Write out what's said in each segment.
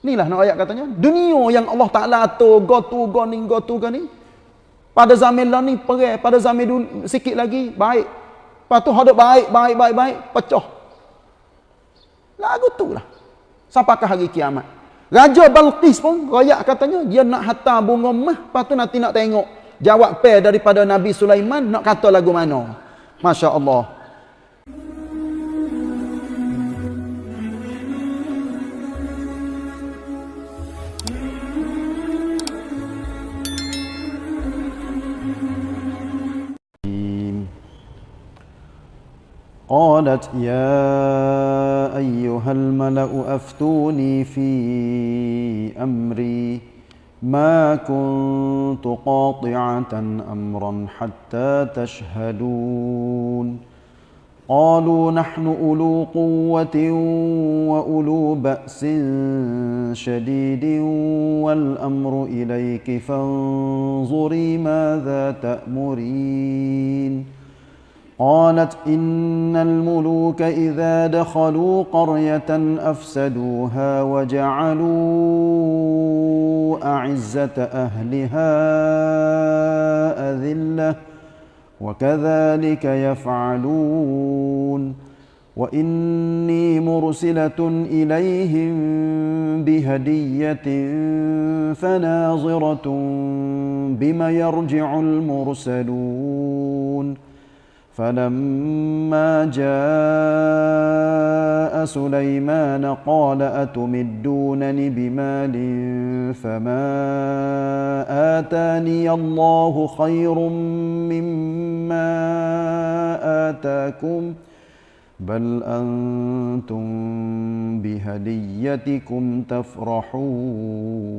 Inilah nak ayat katanya. Dunia yang Allah Ta'ala atur, go tu, go ni, go tu, go ni. Pada zaman lah ni, perih. Pada zaman dulu, sikit lagi, baik. Lepas tu, hadap baik, baik, baik, baik, pecah. Lagu tu lah. Sampaikan hari kiamat. Raja Balqis pun, rakyat katanya, dia nak hantar bunga mah, lepas tu nanti nak tengok. Jawab pair daripada Nabi Sulaiman, nak kata lagu mana. Masya قالت يا أيها الملأ أفتوني في أمري ما كنت قاطعة أمرا حتى تشهدون. قالوا نحن أولو قوة وأولو بأس شديد والأمر إليك فانظري ماذا تأمرين. قالت إن الملوك إذا دخلوا قرية أفسدوها وجعلوا أعزة أهلها أذلة وكذلك يفعلون وإني مرسلة إليهم بهدية فناظرة بما يرجع المرسلون فلما جاء سليمان قال أتمدونني بمال فما آتاني الله خير مما آتاكم بل أنتم بهديتكم تفرحون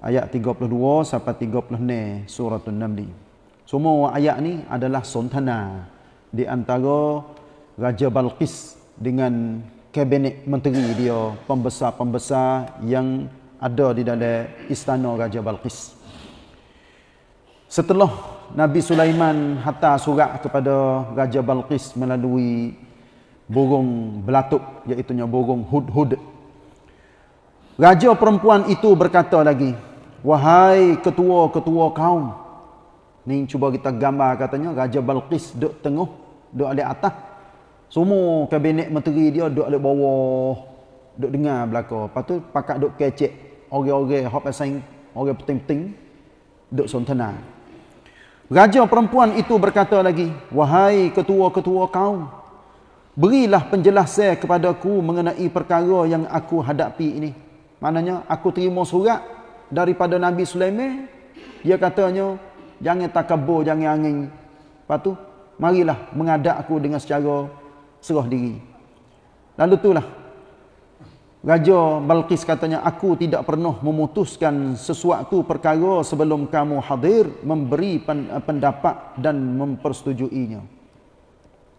Ayat 32 sampai 36 surah An-Naml. semua ayat ni adalah sontana di antara Raja Balqis dengan kabinet menteri dia, pembesar-pembesar yang ada di dalam istana Raja Balqis. Setelah Nabi Sulaiman hantar surat kepada Raja Balqis melalui burung belatuk iaitu burung hud-hud. Raja perempuan itu berkata lagi, "Wahai ketua-ketua kaum, Ni cuba kita gambar katanya Raja Balqis duduk tengah, duduk di atas. Semua kabinet menteri dia duduk di bawah. Duduk dengar belakang. Lepas tu pakat duduk kecek. Orang-orang hop asing, orang penting-penting duduk sontena. Raja perempuan itu berkata lagi, "Wahai ketua-ketua kaum, berilah penjelasan kepadaku mengenai perkara yang aku hadapi ini." Maknanya aku terima surat daripada Nabi Sulaiman, dia katanya, jangan takabur, jangan angin. Lepas tu, marilah mengadap aku dengan secara serah diri. Lalu itulah, Raja Balqis katanya, aku tidak pernah memutuskan sesuatu perkara sebelum kamu hadir memberi pendapat dan mempersetujuinya.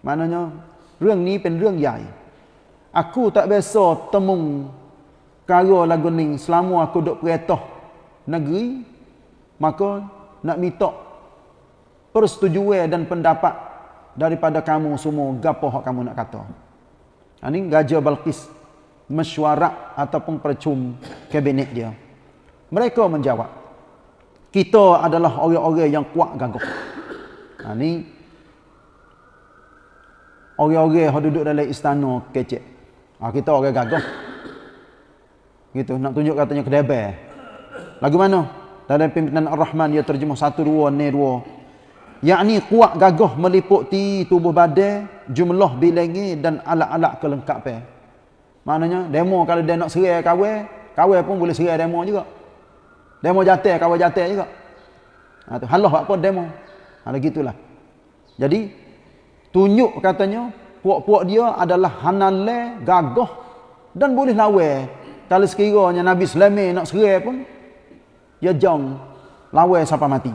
Maknanya, Reng ni pen reng yai. Aku tak biasa temung kara lagu ni selama aku duduk peretoh negeri, maka nak minta persetujuan dan pendapat daripada kamu semua gapo hak kamu nak kata. Ha, Raja Balqis mesyuarat ataupun percum kabinet dia. Mereka menjawab, kita adalah orang-orang yang kuat gagah. Ha, orang-orang yang duduk dalam istana kecek. Ha, kita orang gagah. Gitu, nak tunjuk katanya kedebel. Lagu mana? Dalam pimpinan Ar-Rahman dia terjemah satu dua ni dua. Yakni kuat gagah meliputi tubuh badan jumlah bilangi dan alat-alat kelengkapan maknanya demo kalau dia nak serai kawai kawai pun boleh serai demo juga. Demo jatuh kawai jatuh juga. Ha, tu. halah apa demo. Ada ha, gitulah jadi tunjuk katanya puak-puak dia adalah hanale gagah dan boleh lawan kalau sekiranya Nabi Sulaiman nak serai pun ya jong lawan sampai mati.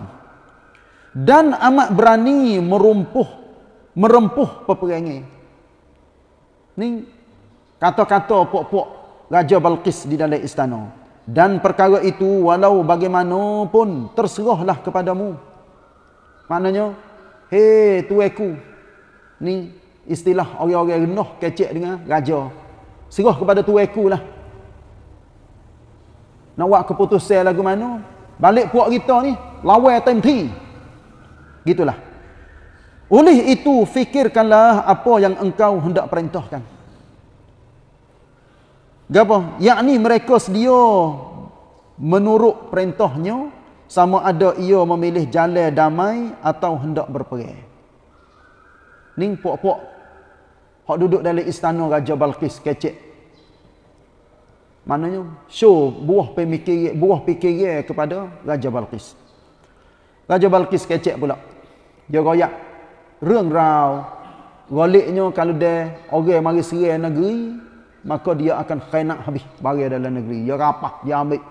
Dan amat berani merumpuh merempuh peperangan ni kata-kata puak-puak Raja Balqis di dalam istana. Dan perkara itu walau bagaimanapun terserahlah kepadamu. Maknanya hei tueku ni istilah orang-orang rendah kecek dengan raja. Serah kepada tueku lah nak buat keputusan lagu mana balik puak kita ni lawan temti gitulah oleh itu fikirkanlah apa yang engkau hendak perintahkan Gapa? Yakni mereka sedia menurut perintahnya sama ada ia memilih jalan damai atau hendak berperang. Ning puak-puak hak duduk dalam istana Raja Balqis kecek. Maknanya show buah pemikir buah fikir kepada Raja Balqis. Raja Balqis kecek pula. Dia royak reng rau goliknya kalau dia orang mari serang negeri maka dia akan khainat habis bagi dalam negeri. Dia rapah, dia ambil.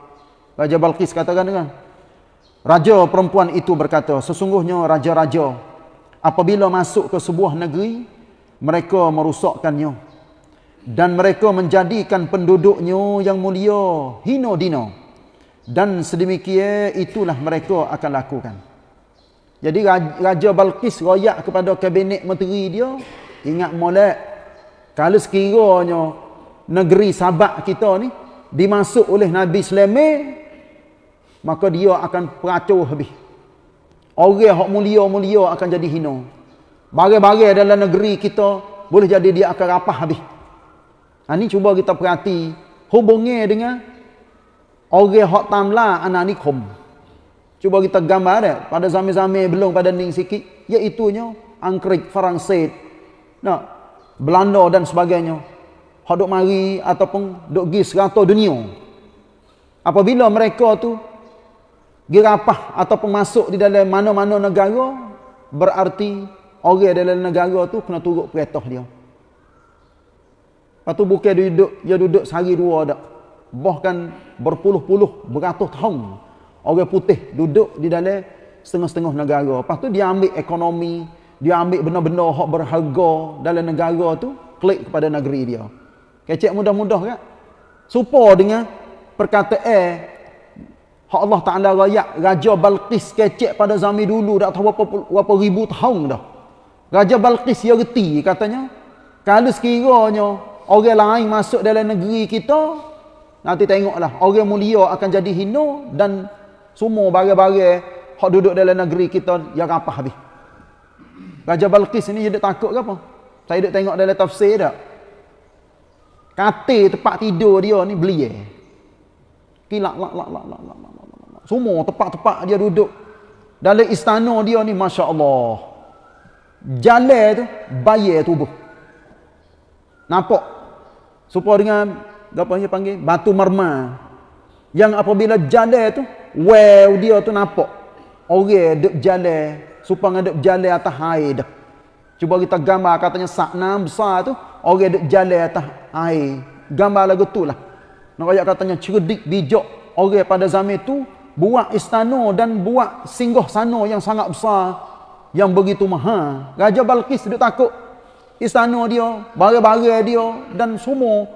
Raja Balqis katakan dengan Raja perempuan itu berkata, sesungguhnya raja-raja apabila masuk ke sebuah negeri, mereka merusakkannya. Dan mereka menjadikan penduduknya yang mulia, hino dino. Dan sedemikian itulah mereka akan lakukan. Jadi Raja Balqis royak kepada kabinet menteri dia, ingat molek, kalau sekiranya negeri sabak kita ni, dimasuk oleh Nabi Sulaiman maka dia akan peracur habis. Orang yang mulia-mulia akan jadi hina. Barang-barang dalam negeri kita boleh jadi dia akan rapah habis. Ha, ini cuba kita perhati hubungnya dengan orang yang tamla anak nikom. Cuba kita gambar dia pada zaman-zaman belum pada ning sikit iaitunya Angkrik, Faransit, nah, Belanda dan sebagainya. Hak duk mari ataupun duk pergi serata dunia. Apabila mereka tu girapah ataupun masuk di dalam mana-mana negara berarti orang dalam negara tu kena turut perintah dia. Lepas tu bukan dia duduk, dia duduk sehari dua dak. Bahkan berpuluh-puluh, beratus tahun orang putih duduk di dalam setengah-setengah negara. Lepas tu dia ambil ekonomi, dia ambil benda-benda hak berharga dalam negara tu, klik kepada negeri dia. Kecek mudah-mudah kan? Supa dengan perkataan Hak Allah Ta'ala rakyat Raja Balqis kecek pada zaman dulu dah tahu berapa, berapa ribu tahun dah. Raja Balqis dia reti katanya. Kalau sekiranya orang lain masuk dalam negeri kita, nanti tengoklah orang mulia akan jadi hina dan semua barang-barang hak duduk dalam negeri kita yang apa habis. Raja Balqis ni dia takut ke apa? Saya duduk tengok dalam tafsir dah. Katil tempat tidur dia ni beli eh. Kilak lak lak lak lak lak. Semua tepat-tepat dia duduk. Dalam istana dia ni, Masya Allah. Jalan tu, bayar tubuh. Nampak? Supaya dengan, apa dia panggil? Batu marma. Yang apabila jalan tu, wow dia tu nampak. Orang duduk jalan. Supaya duduk jalan atas air dah. Cuba kita gambar katanya saknam besar tu. Orang duduk jalan atas air. Gambar lagu tu lah. Nak katanya cerdik, bijak. Orang pada zaman tu, buat istana dan buat singgah sana yang sangat besar yang begitu mahal Raja Balkis dia takut istana dia barang-barang dia dan semua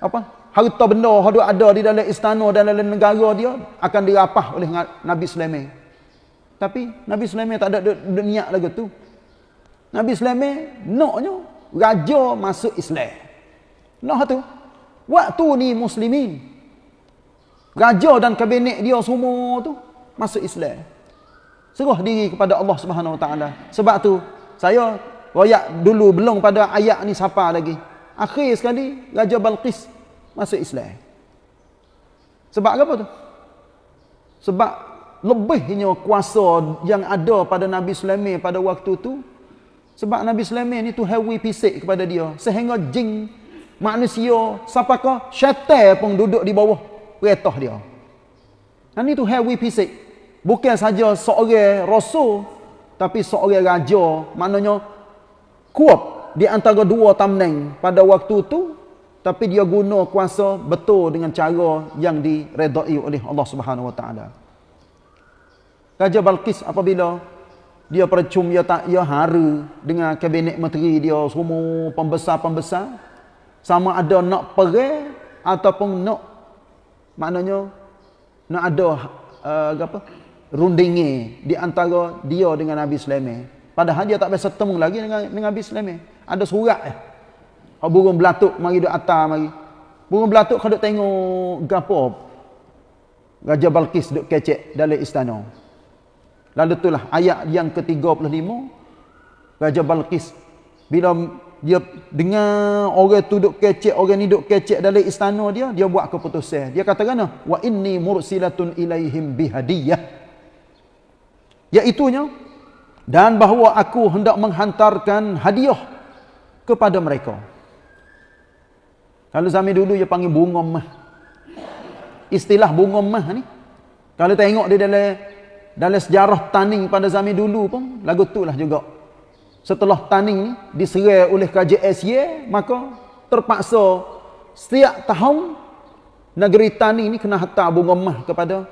apa harta benda yang ada di dalam istana dan dalam negara dia akan dirapah oleh Nabi Sulaiman tapi Nabi Sulaiman tak ada niat lagi tu Nabi Sulaiman naknya raja masuk Islam nak tu waktu ni muslimin Raja dan kabinet dia semua tu masuk Islam. Serah diri kepada Allah Subhanahu Wa Taala. Sebab tu saya royak dulu belum pada ayat ni siapa lagi. Akhir sekali Raja Balqis masuk Islam. Sebab apa tu? Sebab lebihnya kuasa yang ada pada Nabi Sulaiman pada waktu tu sebab Nabi Sulaiman ni tu heavy pisik kepada dia sehingga jin manusia siapakah syaitan pun duduk di bawah perintah dia. Dan itu heavy fisik. Bukan saja seorang rasul, tapi seorang raja. Maknanya, kuat di antara dua tamneng pada waktu itu, tapi dia guna kuasa betul dengan cara yang diredai oleh Allah Subhanahu Wa Taala. Raja Balkis apabila dia percum dia tak ia haru dengan kabinet menteri dia semua pembesar-pembesar sama ada nak pergi ataupun nak maknanya nak ada uh, apa rundingi di antara dia dengan Nabi Sulaiman padahal dia tak biasa temu lagi dengan dengan Nabi Sulaiman ada surat eh burung belatuk mari duk atas mari Burung belatuk kau duk tengok gapo? Raja Balkis duk kecek dalam istana. Lalu itulah ayat yang ke-35 Raja Balkis bila dia dengar orang tu duk kecek, orang ni duk kecek dalam istana dia, dia buat keputusan. Dia kata kena, wa inni mursilatun ilaihim bihadiyah. Iaitunya dan bahawa aku hendak menghantarkan hadiah kepada mereka. Kalau zaman dulu dia panggil bunga mah. Istilah bunga mah ni. Kalau tengok dia dalam dalam sejarah taning pada zaman dulu pun lagu tu lah juga. Setelah taning ni diserai oleh KJSY maka terpaksa setiap tahun negeri taning ni kena hantar bunga mah kepada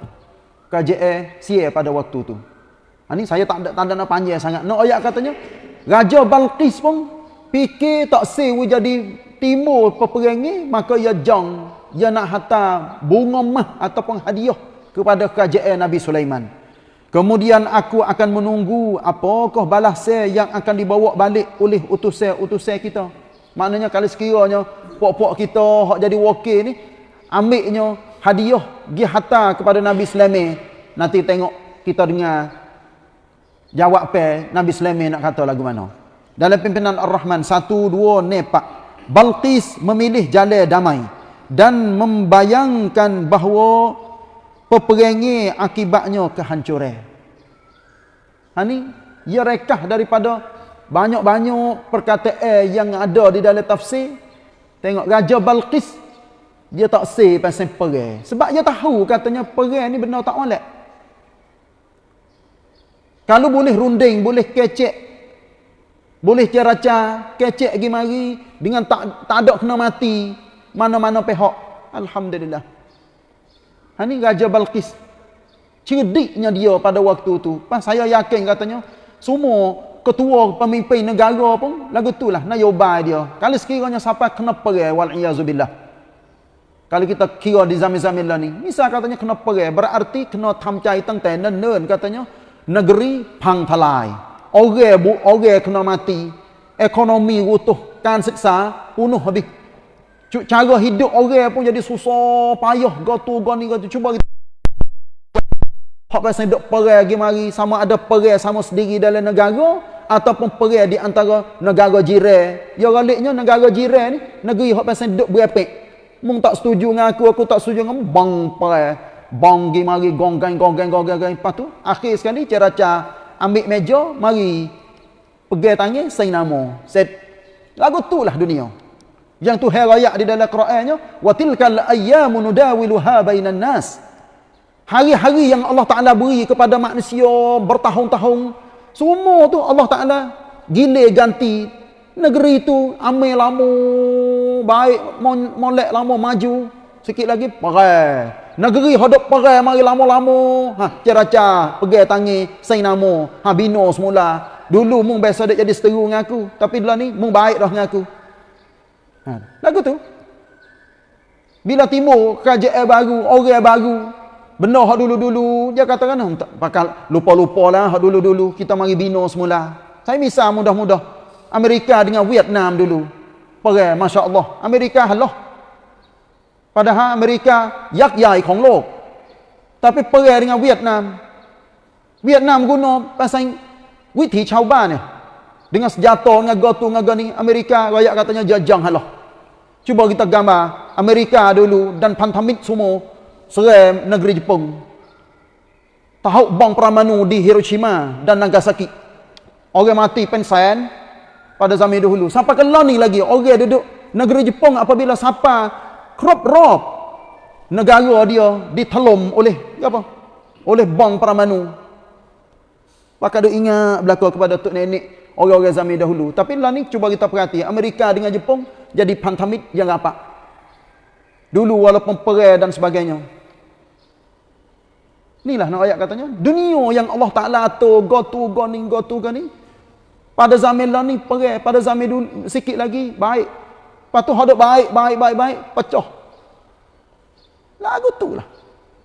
KJSY pada waktu tu. Ha, ni saya tak ada tanda nak panjang sangat. Nak ayat katanya Raja Balqis pun fikir tak sewa jadi timur peperangi maka ia jang ia nak hantar bunga mah ataupun hadiah kepada kerajaan Nabi Sulaiman. Kemudian aku akan menunggu apakah balasan yang akan dibawa balik oleh utusan-utusan kita. Maknanya kalau sekiranya pok-pok kita hak jadi wakil ni ambilnya hadiah dia hantar kepada Nabi Sulaiman. Nanti tengok kita dengar jawab pe Nabi Sulaiman nak kata lagu mana dalam pimpinan Ar-Rahman satu dua nepak Balqis memilih jalan damai dan membayangkan bahawa peperangi akibatnya kehancuran. Ha ni ia rekah daripada banyak-banyak perkataan yang ada di dalam tafsir. Tengok Raja Balqis dia tak say pasal perang. Sebab dia tahu katanya perang ni benar tak molek. Kalau boleh runding, boleh kecek, boleh ceraca, kecek pergi mari dengan tak tak ada kena mati mana-mana pihak. Alhamdulillah. Ha ni Raja Balqis. Cerdiknya dia pada waktu tu. Pas saya yakin katanya semua ketua pemimpin negara pun lagu itulah nyobai dia. Kalau sekiranya siapa kena perang wal iazubillah. Kalau kita kira di zaman-zaman ni, misal katanya kena perang berarti kena tamcai tentang nen katanya negeri pang talai orang bu orang kena mati ekonomi rutuh kan siksa punuh habis. Cara hidup orang pun jadi susah payah. Gotu goni gotu cuba kita hak pasal hidup perang lagi mari sama ada perang sama sendiri dalam negara ataupun perang di antara negara jiran ya galiknya negara jiran ni negeri hak pasal hidup berepek. Mung tak setuju dengan aku aku tak setuju dengan bang perang bang gi mari gonggang gonggang gonggang lepas tu akhir sekali cara-cara ambil meja, mari pegang tangan, say nama. Set. Lagu tu lah dunia. Yang tu herayak di dalam Qurannya, wa tilkal ayyamu nudawiluha bainan nas. Hari-hari yang Allah Taala beri kepada manusia bertahun-tahun, semua tu Allah Taala gile ganti negeri itu amai lama baik molek lama maju sikit lagi perang Negeri hadap perai mari lama-lama. Ha, ceraca pergi tangi sai nama. Ha bino semula. Dulu mung biasa dak jadi seteru dengan aku, tapi dulu ni mung baik dah dengan aku. Ha, lagu tu. Bila timur kerajaan baru, orang baru, benar hak dulu-dulu, dia kata kan tak bakal lupa-lupa lah hak dulu-dulu, kita mari bino semula. Saya misal mudah-mudah Amerika dengan Vietnam dulu. Perai masya-Allah. Amerika halah ปัญหาอเมริกายักษ์ใหญ่ของโลก tapi perang dengan Vietnam Vietnam guna pasal witi ชาวบ้านเนี่ย dengan senjata dengan gotu dengan gani Amerika rakyat katanya jajang halah cuba kita gambar Amerika dulu dan pantamit semua serem negeri Jepun tahu bom peramanu di Hiroshima dan Nagasaki orang mati pensen pada zaman dahulu sampai ke ni lagi orang duduk negeri Jepun apabila siapa crop rob negara dia ditelum oleh apa? Oleh bom peramanu maka dia ingat berlaku kepada tok nenek orang-orang zaman dahulu. Tapi lah ni cuba kita perhati Amerika dengan Jepun jadi pantamit yang rapat. Dulu walaupun perang dan sebagainya. Inilah nak ayat katanya dunia yang Allah Ta'ala atur go to go ni go ni. Pada zaman lah ni perang pada zaman dulu sikit lagi baik Lepas tu hadap baik, baik, baik, baik, pecah. Lagu tu lah.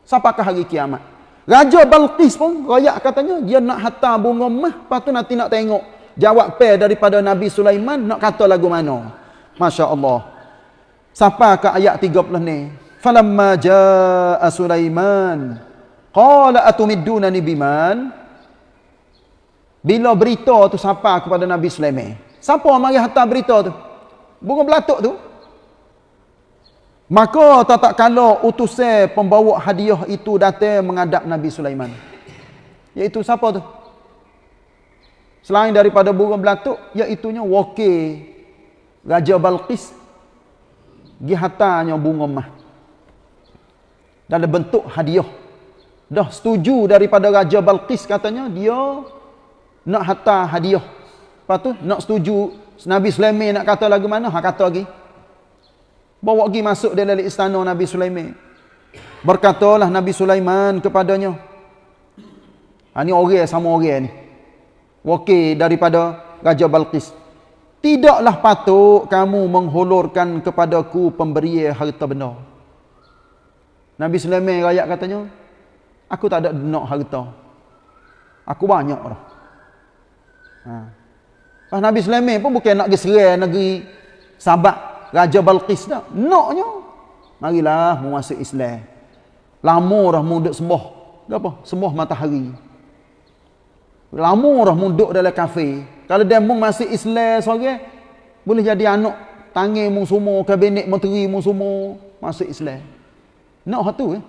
Sampakah hari kiamat. Raja Balqis pun, rakyat katanya, dia nak hantar bunga mah, lepas tu nanti nak tengok. Jawab pair daripada Nabi Sulaiman, nak kata lagu mana. Masya Allah. Sampai ke ayat 30 ni. Falamma jaa Sulaiman qala atumiddunani biman bila berita tu sampai kepada Nabi Sulaiman. Siapa mari hantar berita tu? Burung belatuk tu. Maka tak tak kala utusan pembawa hadiah itu datang menghadap Nabi Sulaiman. Iaitu siapa tu? Selain daripada burung belatuk, iaitunya wakil Raja Balqis gi hatanya bunga mah dalam bentuk hadiah dah setuju daripada Raja Balqis katanya dia nak hantar hadiah lepas tu nak setuju Nabi Sulaiman nak kata lagu mana? Ha kata lagi. Bawa pergi masuk dalam istana Nabi Sulaiman. Berkatalah Nabi Sulaiman kepadanya ha, ni orang sama orang ni. Wakil daripada Raja Balqis. Tidaklah patut kamu menghulurkan kepadaku pemberian harta benda. Nabi Sulaiman rakyat katanya aku tak ada nak harta. Aku banyak dah. Ha. Nabi Sulaiman pun bukan nak pergi serai negeri Sabak Raja Balqis dah. Naknya. Marilah masuk Islam. Lama dah mu duduk sembah. Apa? Sembah matahari. Lama dah mu duduk dalam kafe. Kalau dia mu masuk Islam seorang, boleh jadi anak tangan mu semua, kabinet menteri mu semua masuk Islam. Nak hatu eh?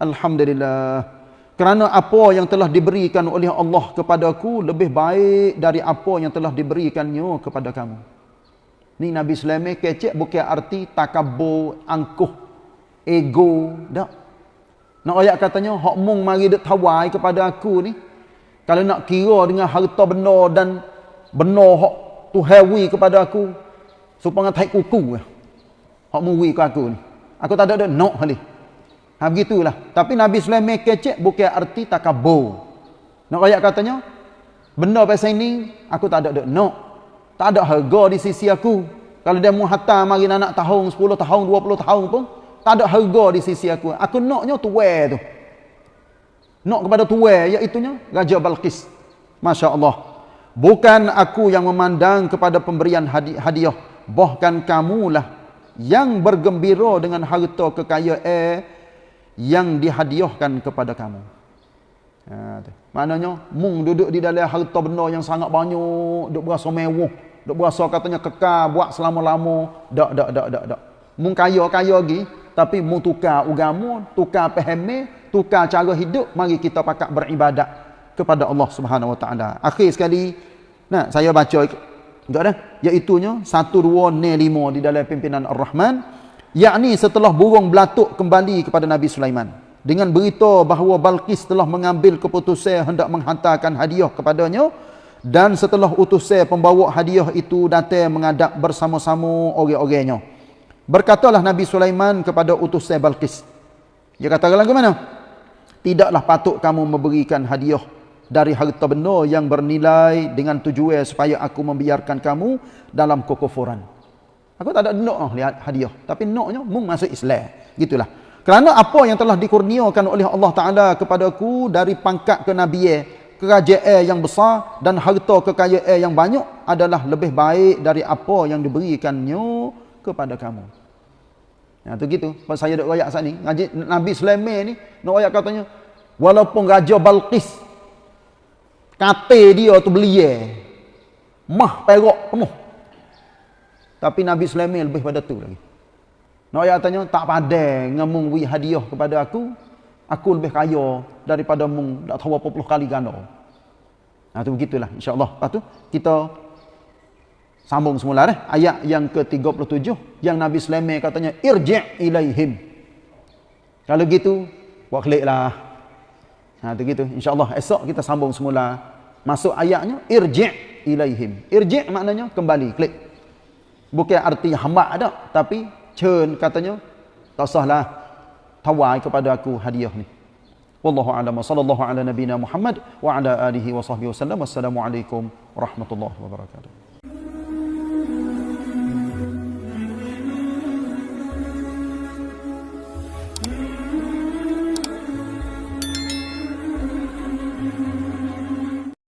Alhamdulillah. Kerana apa yang telah diberikan oleh Allah kepadaku lebih baik dari apa yang telah diberikannya kepada kamu. Ni Nabi Sulaiman kecek bukan arti takabur, angkuh, ego, tak. Nak ayat katanya, hak mung mari dek tawai kepada aku ni. Kalau nak kira dengan harta benda dan benda hak tu hewi kepada aku, supaya tak kuku. Hak mung ke aku ni. Aku tak ada nak halih. Ha begitulah. Tapi Nabi Sulaiman kecek bukan arti takabur. Nak ayat katanya, benda pasal ini aku tak ada dek nak. Tak ada harga di sisi aku. Kalau dia mau hantar mari anak tahun 10 tahun 20 tahun pun tak ada harga di sisi aku. Aku naknya tuwe tu. Nak kepada tuwe iaitu nya Raja Balqis. Masya-Allah. Bukan aku yang memandang kepada pemberian hadiah, bahkan kamulah yang bergembira dengan harta kekayaan yang dihadiahkan kepada kamu. Ha, tu. Maknanya, mung duduk di dalam harta benda yang sangat banyak, duk berasa mewah, duk berasa katanya kekal buat selama-lama, dak dak dak dak dak. Mung kaya-kaya lagi, tapi mung tukar agama, tukar pahami, tukar cara hidup, mari kita pakat beribadat kepada Allah Subhanahu Wa Taala. Akhir sekali, nah saya baca enggak dah, iaitu nya 1 2 5 di dalam pimpinan Ar-Rahman yakni setelah burung belatuk kembali kepada Nabi Sulaiman. Dengan berita bahawa Balqis telah mengambil keputusan hendak menghantarkan hadiah kepadanya dan setelah utusan pembawa hadiah itu datang mengadap bersama-sama orang-orangnya. Berkatalah Nabi Sulaiman kepada utusan Balqis dia kata lagu mana? Tidaklah patut kamu memberikan hadiah dari harta benda yang bernilai dengan tujuan supaya aku membiarkan kamu dalam kekufuran Aku tak ada nak oh, lihat hadiah. Tapi naknya mung masuk Islam. Gitulah. Kerana apa yang telah dikurniakan oleh Allah Ta'ala kepadaku dari pangkat kenabian, kerajaan yang besar dan harta kekayaan yang banyak adalah lebih baik dari apa yang diberikannya kepada kamu. Ya, tu gitu. Pas saya duk royak saat ni, Nabi Sulaiman ni, nak royak katanya, walaupun Raja Balqis, kata dia tu belia, mah perak penuh, tapi Nabi Sulaiman lebih pada tu lagi. Nak tanya, tak pada ngemung beri hadiah kepada aku, aku lebih kaya daripada mung tak tahu apa puluh kali ganda. Nah, tu begitulah insya-Allah. Lepas tu kita sambung semula eh ayat yang ke-37 yang Nabi Sulaiman katanya irji' ilaihim. Kalau gitu, buat kliklah. Nah, tu gitu. Insya-Allah esok kita sambung semula masuk ayatnya irji' ilaihim. Irji' maknanya kembali, klik bukan arti hamba ada tapi cen katanya tak sahlah tawai kepada aku hadiah ni. Wallahu a'lam. Sallallahu ala nabina muhammad wa ala alihi wa sahbihi wasallam wassalamu alaikum warahmatullahi wabarakatuh